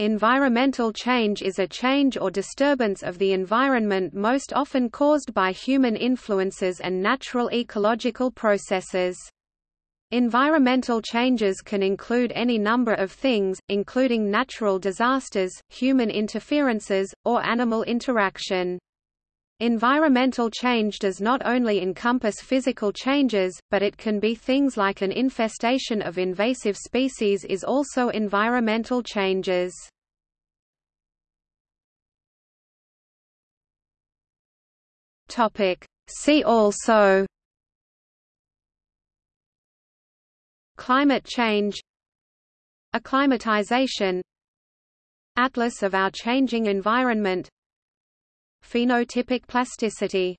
Environmental change is a change or disturbance of the environment most often caused by human influences and natural ecological processes. Environmental changes can include any number of things, including natural disasters, human interferences, or animal interaction. Environmental change does not only encompass physical changes, but it can be things like an infestation of invasive species is also environmental changes. See also Climate change Acclimatization Atlas of our changing environment Phenotypic plasticity